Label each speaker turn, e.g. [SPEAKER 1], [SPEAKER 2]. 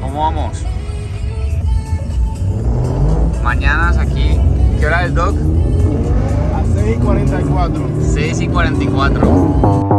[SPEAKER 1] ¿Cómo vamos? Mañanas aquí. ¿Qué hora es, Doc?
[SPEAKER 2] A 6 y 44.
[SPEAKER 1] 6 y 44.